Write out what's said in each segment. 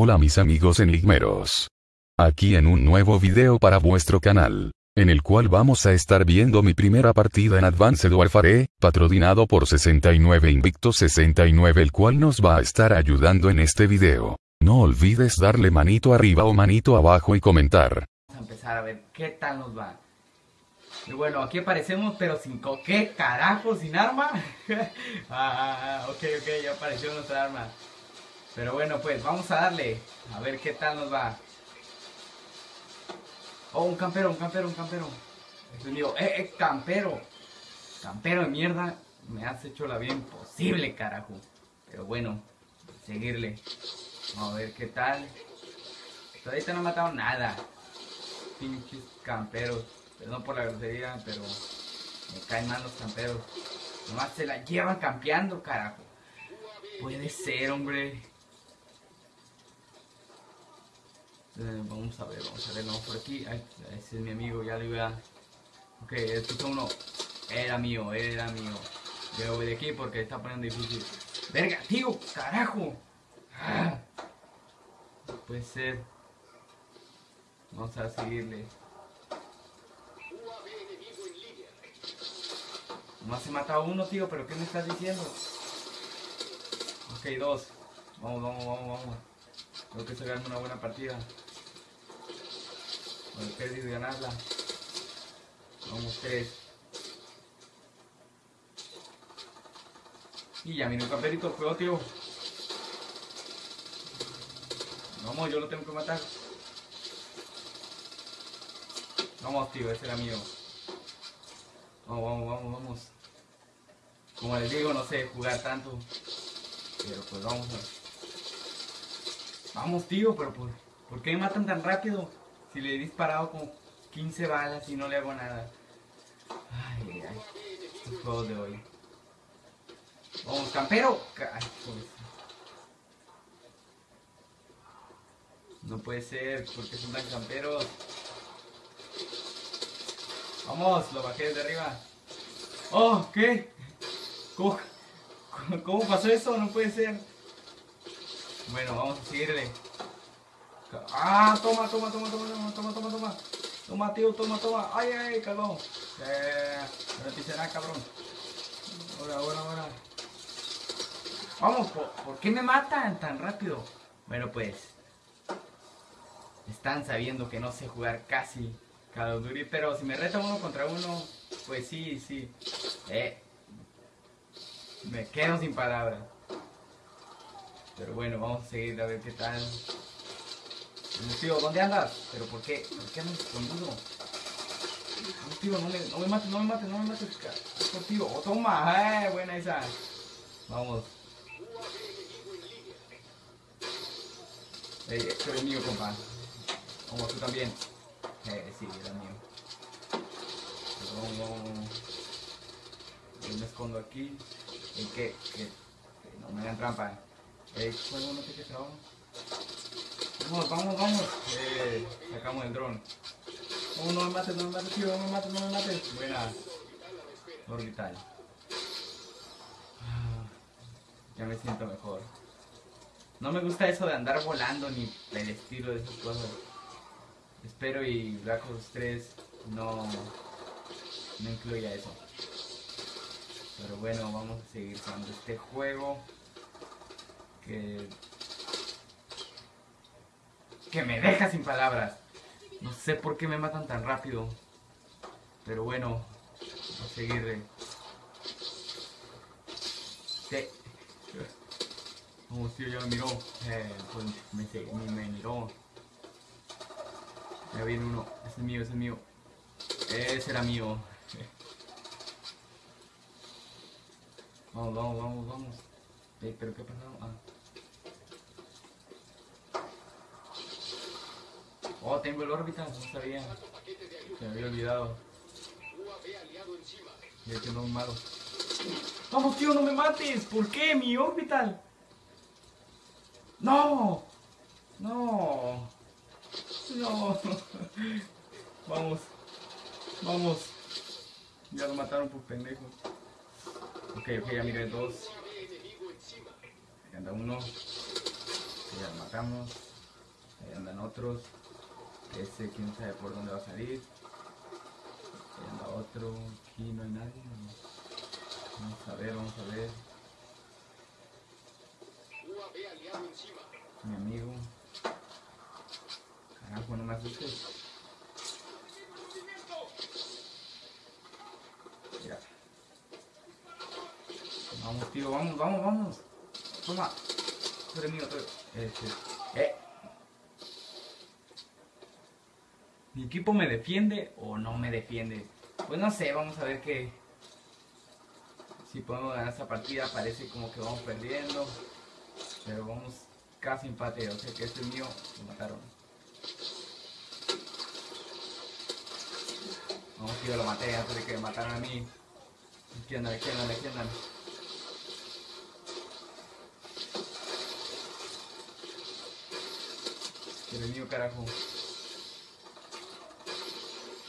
Hola mis amigos enigmeros. Aquí en un nuevo video para vuestro canal, en el cual vamos a estar viendo mi primera partida en Advanced Warfare, patrocinado por 69 Invicto 69 el cual nos va a estar ayudando en este video. No olvides darle manito arriba o manito abajo y comentar. Vamos a empezar a ver qué tal nos va. Y bueno, aquí aparecemos, pero sin co ¿qué carajo? ¿Sin arma? ah, ok, ok, ya apareció nuestra arma. Pero bueno, pues vamos a darle. A ver qué tal nos va. Oh, un campero, un campero, un campero. Es mío. Eh, eh, campero. Campero de mierda. Me has hecho la vida imposible, carajo. Pero bueno, seguirle. Vamos a ver qué tal. Todavía no ha matado nada. Pinches camperos. Perdón por la grosería, pero me caen mal los camperos. Nomás se la llevan campeando, carajo. Puede ser, hombre. Eh, vamos a ver, vamos a ver, vamos por aquí. Ay, ese es mi amigo, ya le voy a... Ok, escucha uno. Era mío, era mío. Yo voy de aquí porque está poniendo difícil. ¡Verga, tío! ¡Carajo! Ah. Puede ser. Vamos a seguirle. Nomás se mata uno, tío, pero ¿qué me estás diciendo? Ok, dos. Vamos, vamos, vamos, vamos. Creo que gana una buena partida. Bueno, perdido ganarla. Vamos, tres. Y ya viene un camperito, juego, tío. Vamos, yo lo tengo que matar. Vamos, tío, ese era mío. Vamos, vamos, vamos, vamos. Como les digo, no sé jugar tanto. Pero pues vamos. Vamos, tío, pero ¿por, ¿por qué me matan tan rápido? Si le he disparado como 15 balas y no le hago nada. Ay, ay. Estos juegos de hoy. Vamos, campero. Ay. No puede ser, porque son tan camperos. Vamos, lo bajé desde arriba. Oh, ¿qué? ¿Cómo, ¿Cómo pasó eso? No puede ser. Bueno, vamos a seguirle. Ah, toma, toma, toma, toma, toma, toma, toma, toma. Toma, tío, toma, toma. Ay, ay, cabrón. Eh, nada, cabrón. Ahora, ahora, ahora. Vamos, ¿por, ¿por qué me matan tan rápido? Bueno, pues. Están sabiendo que no sé jugar casi Call of pero si me reta uno contra uno, pues sí, sí. Eh, me quedo sin palabras. Pero bueno, vamos a seguir a ver qué tal. Tío, ¿dónde andas? ¿Pero por qué? ¿Por qué andas escondido? No, tío, no me, no me mates, no me mates, no me mates. Tío, oh, toma, eh, buena esa. Vamos. Ey, esto es mío, compa. Vamos, tú también. Eh, sí, era mío. Vamos. Yo me escondo aquí. ¿Y qué? ¿Qué? No me hagan trampa. Eh, juego no te que trabajo. Vamos, vamos, vamos. Eh, sacamos el dron. No, no me mates, no me mates, tío, no me mates, no me mates. Buena. Orbital. Ah, Ya me siento mejor. No me gusta eso de andar volando ni el estilo de esas cosas. Espero y Black Ops 3 no, no incluya eso. Pero bueno, vamos a seguir jugando este juego. Que, que me deja sin palabras. No sé por qué me matan tan rápido. Pero bueno, a seguirle. Sí. Vamos, tío, ya me miró. Eh, pues me, me, me miró. Ya viene uno. Ese es mío, ese es mío. Ese era mío. Vamos, vamos, vamos, vamos. Ey, ¿Pero qué ha pasado? Ah. Oh, tengo el órbita, no sabía. Se me había olvidado. Ya que no es malo. Vamos, tío, no me mates. ¿Por qué? Mi orbital. No. No. No. Vamos. Vamos. Ya lo mataron por pendejo. Ok, ok, ya miré dos. Ahí anda uno. Ya lo matamos. Ahí andan otros. Ese quién sabe por dónde va a salir. Ahí anda otro. Aquí no hay nadie. Vamos a ver, vamos a ver. Mi amigo. Carajo, no me asustes. Mira. Vamos, tío, vamos, vamos, vamos. Toma. Eres mío, eres- Este. Eh. ¿Mi equipo me defiende o no me defiende? Pues no sé, vamos a ver qué. Si podemos ganar esta partida, parece como que vamos perdiendo. Pero vamos casi empate, o sea que este es mío, lo mataron. Vamos, tío, lo maté antes de que me mataran a mí. Aquí andan, aquí andan. El mío, carajo.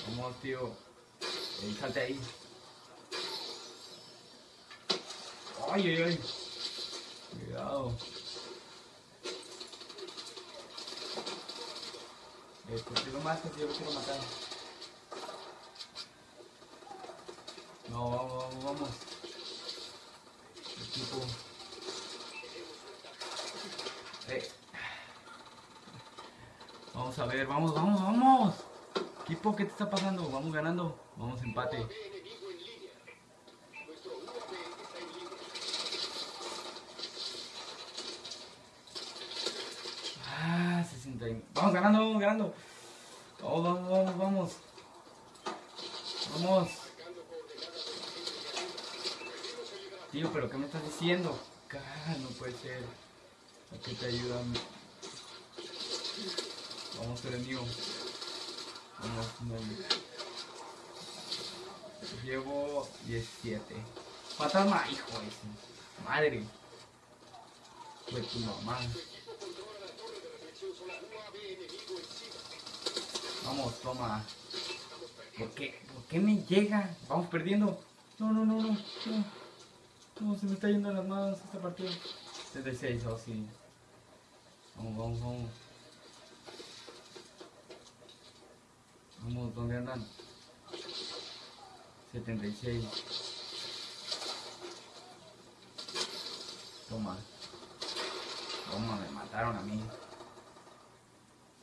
Vamos, tío. Ey, ahí. Ay, ay, ay. Cuidado. Eh, ¿por qué lo matas? Yo lo quiero matar. No, vamos, vamos, vamos. Equipo. Eh. Vamos a ver, vamos, vamos, vamos. Equipo, ¿qué te está pasando? Vamos ganando. Vamos empate. Ah, 60. y- Vamos ganando, vamos ganando. Vamos, vamos, vamos, vamos. Vamos. Tío, pero ¿qué me estás diciendo? No puede ser. ¿A qué te ayudan? Vamos, ser mío. Vamos, no. Llevo 17. Fantasma, hijo de su madre. Fue tu mamá. Vamos, toma. ¿Por qué? ¿Por qué me llega? Vamos perdiendo. No, no, no, no. No, no se me está yendo las manos esta partida. 76, oh sí. Vamos, vamos, vamos. Vamos, ¿dónde andan? 76. Toma. Toma, me mataron a mí.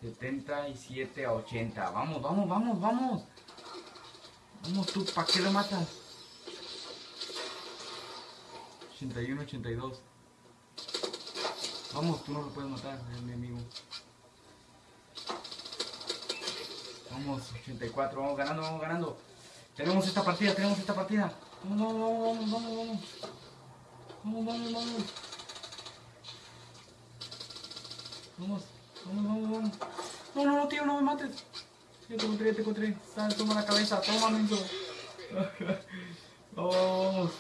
77 a 80. Vamos, vamos, vamos, vamos. Vamos tú, ¿para qué lo matas? 81, 82. Vamos, tú no lo puedes matar, es mi amigo. Vamos, 84, vamos ganando, vamos ganando. Tenemos esta partida, tenemos esta partida. Vamos, vamos, vamos, vamos, vamos. Vamos, vamos, vamos. Vamos, vamos, vamos, vamos. No, no, no, tío, no me mates. Ya te encontré, te encontré. Sal, toma la cabeza, toma, menso. Vamos, vamos.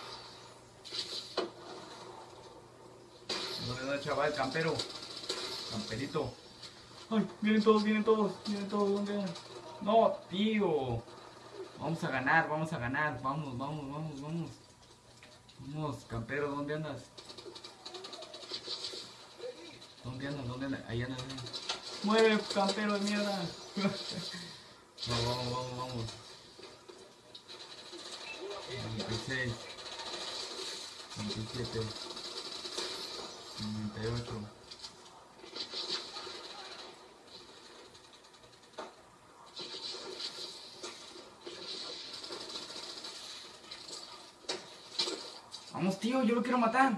¿Dónde chaval? Campero. Camperito. Ay, vienen todos, vienen todos, vienen todos, ¿dónde? No, tío. Vamos a ganar, vamos a ganar. Vamos, vamos, vamos, vamos. Vamos, campero, ¿dónde andas? ¿Dónde andas? ¿Dónde andas? Ahí andas. ahí. Muere, campero de mierda. Vamos, vamos, vamos, vamos. 96. 97. 98. Vamos, tío, yo lo quiero matar.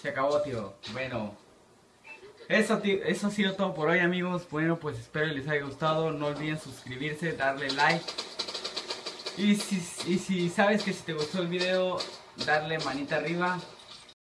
Se acabó, tío. Bueno. Eso, tío, eso ha sido todo por hoy, amigos. Bueno, pues espero les haya gustado. No olviden suscribirse, darle like. Y si, y si sabes que si te gustó el video, darle manita arriba.